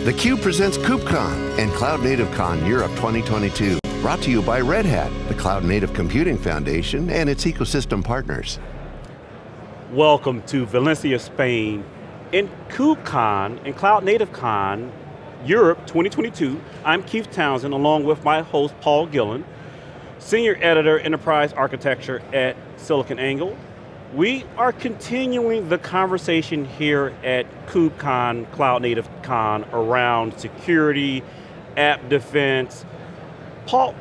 theCUBE presents KubeCon and Cloud Native Con Europe 2022. Brought to you by Red Hat, the Cloud Native Computing Foundation and its ecosystem partners. Welcome to Valencia, Spain. In KubeCon and Cloud Native Con Europe 2022, I'm Keith Townsend along with my host Paul Gillen, Senior Editor Enterprise Architecture at SiliconANGLE, we are continuing the conversation here at KubeCon, Cloud Native Con, around security, app defense. Paul,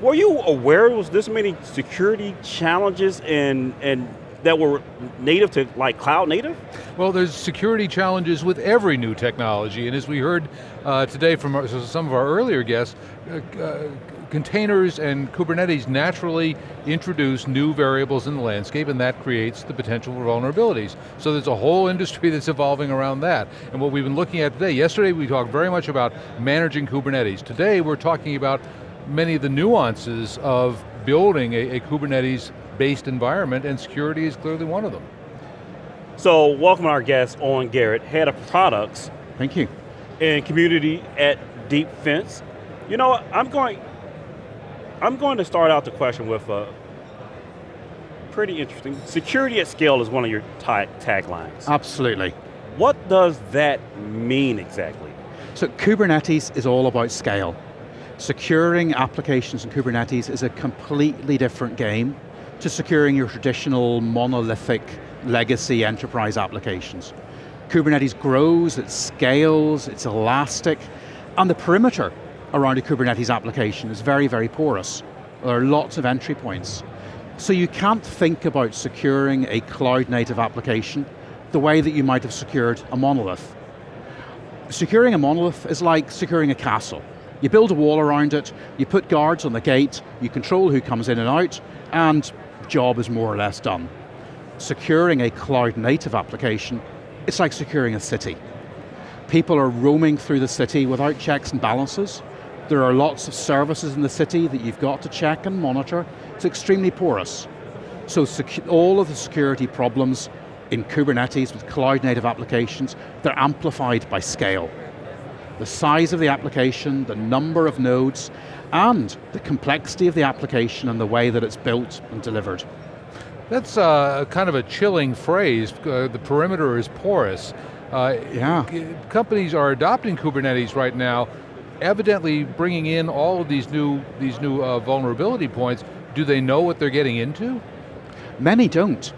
were you aware was this many security challenges and, and that were native to like cloud native? Well, there's security challenges with every new technology, and as we heard uh, today from our, some of our earlier guests, uh, uh, containers and Kubernetes naturally introduce new variables in the landscape and that creates the potential for vulnerabilities. So there's a whole industry that's evolving around that. And what we've been looking at today, yesterday we talked very much about managing Kubernetes. Today we're talking about many of the nuances of building a, a Kubernetes-based environment and security is clearly one of them. So welcome our guest, Owen Garrett, Head of Products. Thank you. And Community at Deep Fence. You know, I'm going, I'm going to start out the question with a pretty interesting. Security at scale is one of your taglines. Absolutely. What does that mean exactly? So Kubernetes is all about scale. Securing applications in Kubernetes is a completely different game to securing your traditional monolithic legacy enterprise applications. Kubernetes grows, it scales, it's elastic, and the perimeter around a Kubernetes application is very, very porous. There are lots of entry points. So you can't think about securing a cloud native application the way that you might have secured a monolith. Securing a monolith is like securing a castle. You build a wall around it, you put guards on the gate, you control who comes in and out, and job is more or less done. Securing a cloud native application, it's like securing a city. People are roaming through the city without checks and balances, there are lots of services in the city that you've got to check and monitor. It's extremely porous. So all of the security problems in Kubernetes with cloud native applications, they're amplified by scale. The size of the application, the number of nodes, and the complexity of the application and the way that it's built and delivered. That's uh, kind of a chilling phrase, uh, the perimeter is porous. Uh, yeah. Companies are adopting Kubernetes right now evidently bringing in all of these new, these new uh, vulnerability points, do they know what they're getting into? Many don't.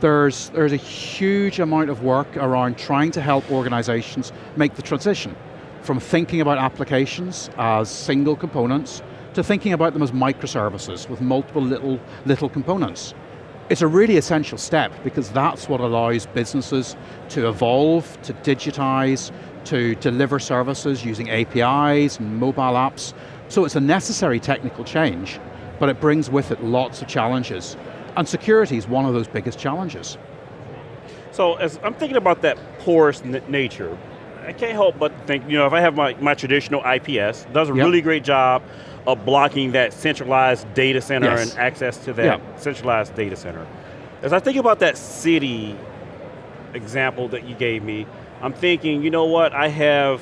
There's, there's a huge amount of work around trying to help organizations make the transition from thinking about applications as single components to thinking about them as microservices with multiple little, little components. It's a really essential step because that's what allows businesses to evolve, to digitize, to deliver services using APIs and mobile apps. So it's a necessary technical change, but it brings with it lots of challenges. And security is one of those biggest challenges. So as I'm thinking about that porous nature, I can't help but think, you know, if I have my, my traditional IPS, does a yep. really great job of blocking that centralized data center yes. and access to that yep. centralized data center. As I think about that city example that you gave me, I'm thinking, you know what, I have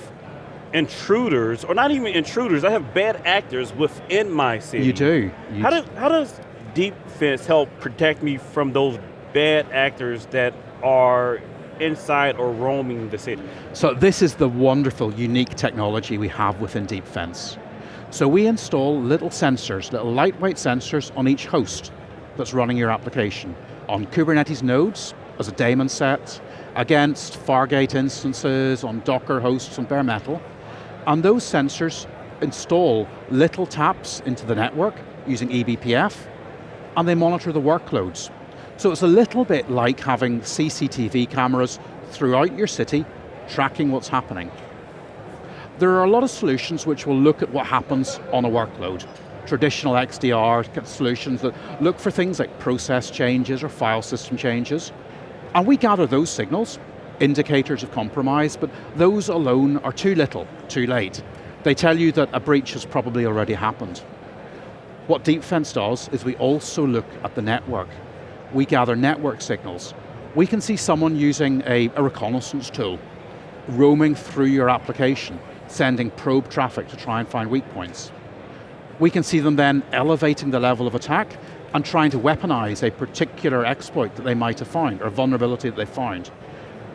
intruders, or not even intruders, I have bad actors within my city. You do. You how, do, how does Deep Fence help protect me from those bad actors that are inside or roaming the city? So this is the wonderful, unique technology we have within Deepfence. So we install little sensors, little lightweight sensors on each host that's running your application. On Kubernetes nodes, as a daemon set, against Fargate instances on Docker hosts on bare metal, and those sensors install little taps into the network using eBPF, and they monitor the workloads. So it's a little bit like having CCTV cameras throughout your city, tracking what's happening. There are a lot of solutions which will look at what happens on a workload. Traditional XDR solutions that look for things like process changes or file system changes. And we gather those signals, indicators of compromise, but those alone are too little, too late. They tell you that a breach has probably already happened. What Deepfence does is we also look at the network. We gather network signals. We can see someone using a, a reconnaissance tool roaming through your application, sending probe traffic to try and find weak points. We can see them then elevating the level of attack and trying to weaponize a particular exploit that they might have found, or vulnerability that they found.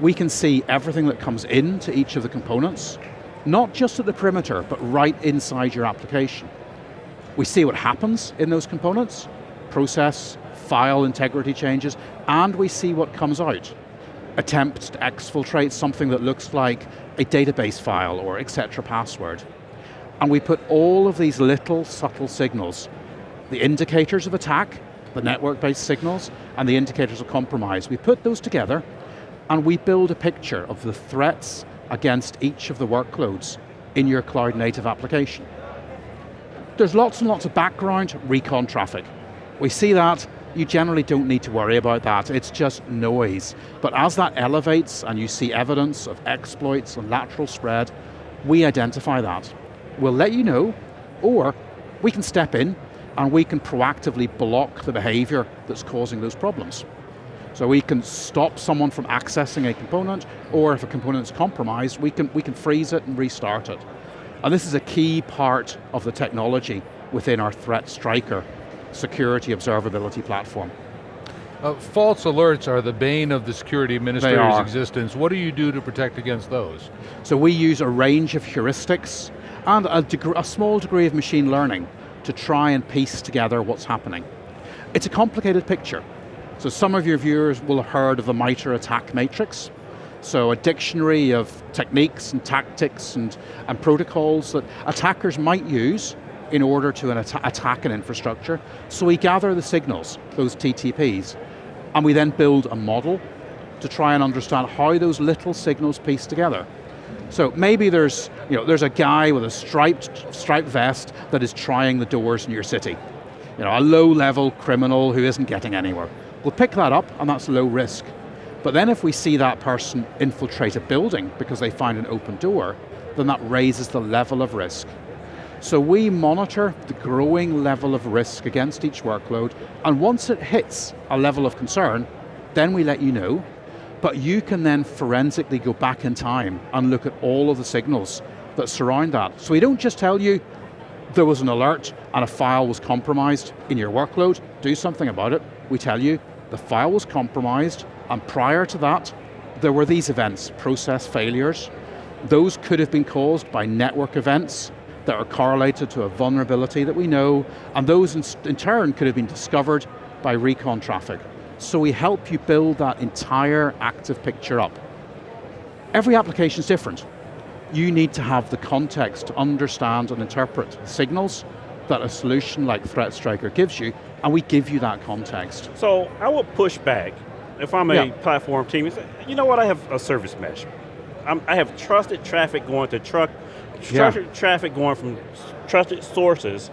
We can see everything that comes into each of the components, not just at the perimeter, but right inside your application. We see what happens in those components, process, file integrity changes, and we see what comes out. Attempts to exfiltrate something that looks like a database file or etc password. And we put all of these little subtle signals, the indicators of attack, the network-based signals, and the indicators of compromise. We put those together and we build a picture of the threats against each of the workloads in your cloud native application. There's lots and lots of background recon traffic. We see that, you generally don't need to worry about that, it's just noise. But as that elevates and you see evidence of exploits and lateral spread, we identify that. We'll let you know, or we can step in and we can proactively block the behavior that's causing those problems. So we can stop someone from accessing a component, or if a component is compromised, we can, we can freeze it and restart it. And this is a key part of the technology within our ThreatStryker security observability platform. Uh, false alerts are the bane of the security administrator's existence. What do you do to protect against those? So we use a range of heuristics and a, a small degree of machine learning to try and piece together what's happening. It's a complicated picture. So some of your viewers will have heard of the MITRE attack matrix. So a dictionary of techniques and tactics and, and protocols that attackers might use in order to an at attack an infrastructure. So we gather the signals, those TTPs, and we then build a model to try and understand how those little signals piece together. So maybe there's, you know, there's a guy with a striped, striped vest that is trying the doors in your city. You know, a low level criminal who isn't getting anywhere. We'll pick that up and that's low risk. But then if we see that person infiltrate a building because they find an open door, then that raises the level of risk. So we monitor the growing level of risk against each workload, and once it hits a level of concern, then we let you know, but you can then forensically go back in time and look at all of the signals that surround that. So we don't just tell you there was an alert and a file was compromised in your workload, do something about it. We tell you the file was compromised, and prior to that, there were these events, process failures. Those could have been caused by network events, that are correlated to a vulnerability that we know, and those in, in turn could have been discovered by recon traffic. So we help you build that entire active picture up. Every application is different. You need to have the context to understand and interpret the signals that a solution like ThreatStryker gives you, and we give you that context. So I will push back if I'm a yeah. platform team, you know what, I have a service mesh. I'm, i have trusted traffic going to truck trusted yeah. traffic going from trusted sources,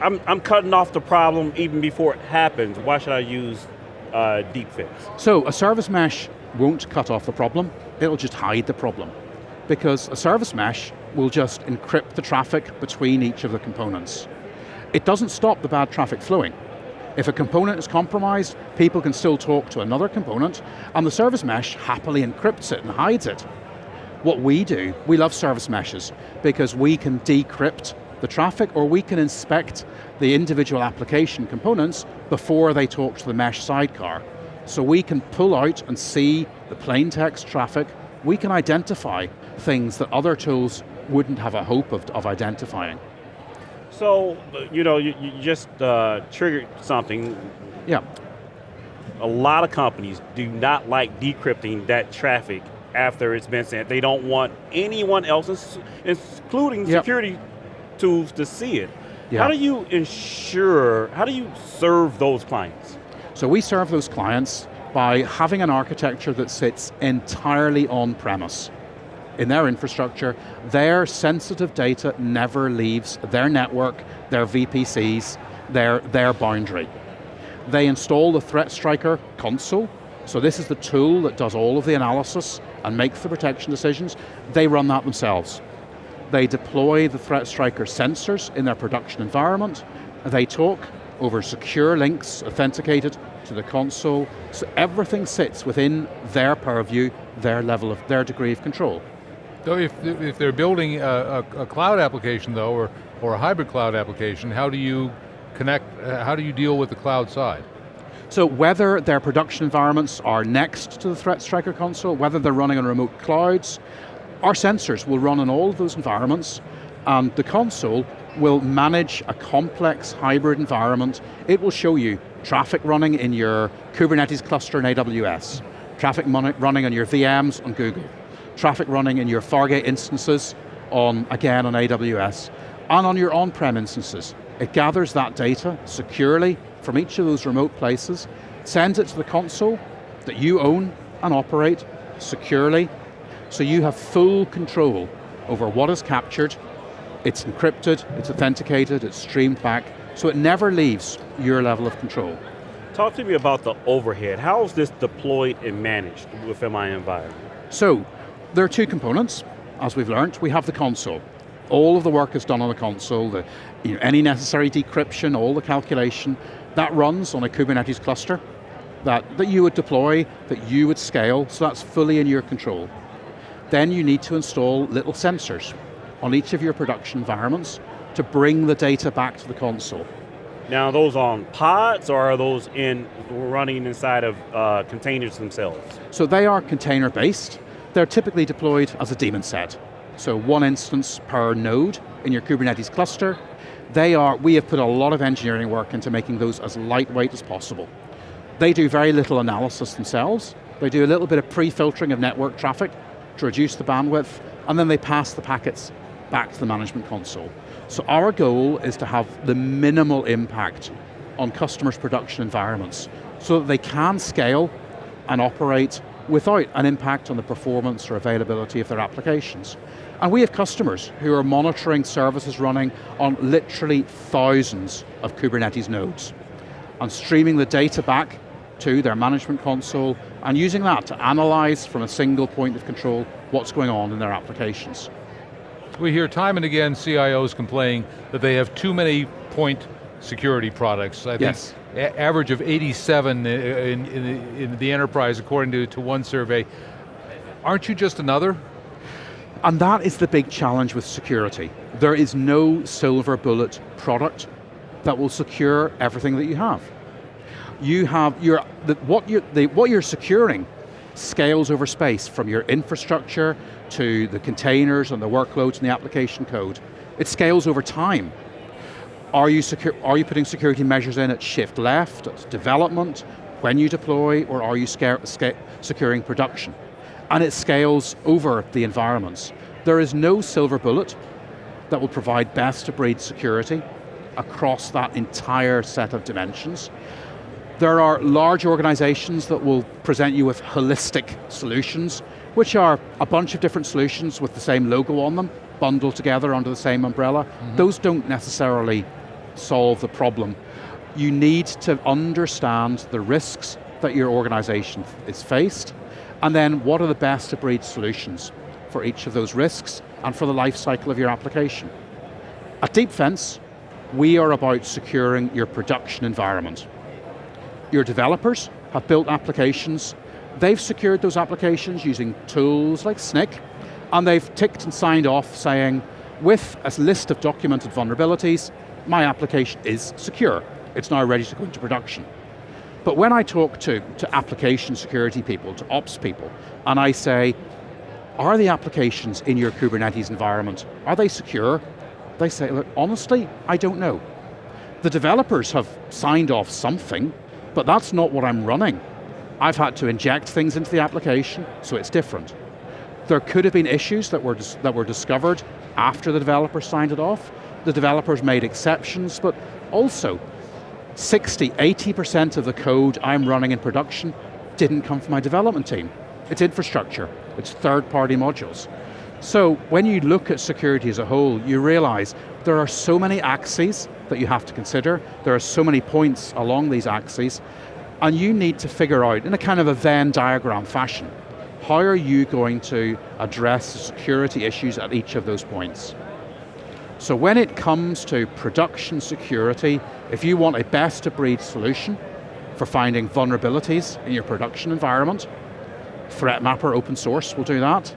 I'm, I'm cutting off the problem even before it happens. Why should I use uh, Deepfence? So a service mesh won't cut off the problem, it'll just hide the problem. Because a service mesh will just encrypt the traffic between each of the components. It doesn't stop the bad traffic flowing. If a component is compromised, people can still talk to another component, and the service mesh happily encrypts it and hides it. What we do, we love service meshes because we can decrypt the traffic or we can inspect the individual application components before they talk to the mesh sidecar. So we can pull out and see the plain text traffic, we can identify things that other tools wouldn't have a hope of, of identifying. So, you know, you, you just uh, triggered something. Yeah. A lot of companies do not like decrypting that traffic after it's been sent. They don't want anyone else, including yep. security tools, to see it. Yep. How do you ensure, how do you serve those clients? So we serve those clients by having an architecture that sits entirely on premise. In their infrastructure, their sensitive data never leaves their network, their VPCs, their, their boundary. They install the ThreatStryker console, so this is the tool that does all of the analysis and makes the protection decisions. They run that themselves. They deploy the ThreatStryker sensors in their production environment. They talk over secure links, authenticated to the console, so everything sits within their purview, their level of, their degree of control. So if, if they're building a, a, a cloud application though, or, or a hybrid cloud application, how do you connect, uh, how do you deal with the cloud side? So whether their production environments are next to the ThreatStryker console, whether they're running on remote clouds, our sensors will run in all of those environments, and the console will manage a complex hybrid environment. It will show you traffic running in your Kubernetes cluster in AWS, traffic running on your VMs on Google, traffic running in your Fargate instances on, again, on AWS, and on your on-prem instances. It gathers that data securely from each of those remote places, sends it to the console that you own and operate securely, so you have full control over what is captured, it's encrypted, it's authenticated, it's streamed back, so it never leaves your level of control. Talk to me about the overhead. How is this deployed and managed within my environment? So, there are two components, as we've learned. We have the console. All of the work is done on the console, the, you know, any necessary decryption, all the calculation, that runs on a Kubernetes cluster that, that you would deploy, that you would scale, so that's fully in your control. Then you need to install little sensors on each of your production environments to bring the data back to the console. Now, those on pods or are those in running inside of uh, containers themselves? So they are container based. They're typically deployed as a daemon set. So one instance per node in your Kubernetes cluster. They are, we have put a lot of engineering work into making those as lightweight as possible. They do very little analysis themselves. They do a little bit of pre-filtering of network traffic to reduce the bandwidth, and then they pass the packets back to the management console. So our goal is to have the minimal impact on customers' production environments so that they can scale and operate without an impact on the performance or availability of their applications. And we have customers who are monitoring services running on literally thousands of Kubernetes nodes and streaming the data back to their management console and using that to analyze from a single point of control what's going on in their applications. We hear time and again CIOs complaining that they have too many point security products. I yes. think average of 87 in, in, in, the enterprise according to, to one survey. Aren't you just another? And that is the big challenge with security. There is no silver bullet product that will secure everything that you have. You have, your, the, what, you, the, what you're securing scales over space from your infrastructure to the containers and the workloads and the application code. It scales over time. Are you, secure, are you putting security measures in at shift left, at development, when you deploy, or are you securing production? And it scales over the environments. There is no silver bullet that will provide best of breed security across that entire set of dimensions. There are large organizations that will present you with holistic solutions, which are a bunch of different solutions with the same logo on them, bundled together under the same umbrella. Mm -hmm. Those don't necessarily solve the problem. You need to understand the risks that your organization is faced, and then what are the best of breed solutions for each of those risks and for the life cycle of your application. At Deepfence, we are about securing your production environment. Your developers have built applications, they've secured those applications using tools like Snyk, and they've ticked and signed off saying, with a list of documented vulnerabilities, my application is secure. It's now ready to go into production. But when I talk to, to application security people, to ops people, and I say, are the applications in your Kubernetes environment, are they secure? They say, look, honestly, I don't know. The developers have signed off something, but that's not what I'm running. I've had to inject things into the application, so it's different. There could have been issues that were, that were discovered after the developer signed it off. The developers made exceptions, but also 60, 80% of the code I'm running in production didn't come from my development team. It's infrastructure, it's third-party modules. So when you look at security as a whole, you realize there are so many axes that you have to consider. There are so many points along these axes, and you need to figure out, in a kind of a Venn diagram fashion, how are you going to address the security issues at each of those points? So when it comes to production security, if you want a best of breed solution for finding vulnerabilities in your production environment. ThreatMapper open source will do that.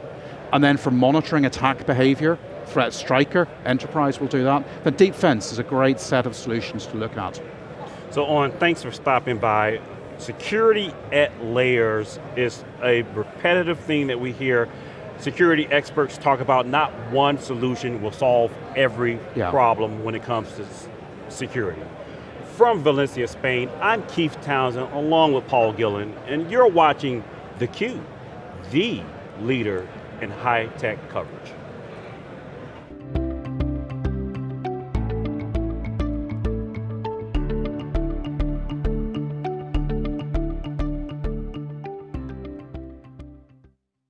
And then for monitoring attack behavior, ThreatStryker, Enterprise will do that. But Deepfence is a great set of solutions to look at. So Owen, thanks for stopping by. Security at layers is a repetitive thing that we hear security experts talk about not one solution will solve every yeah. problem when it comes to security. From Valencia, Spain, I'm Keith Townsend along with Paul Gillen, and you're watching theCUBE, the leader in high-tech coverage.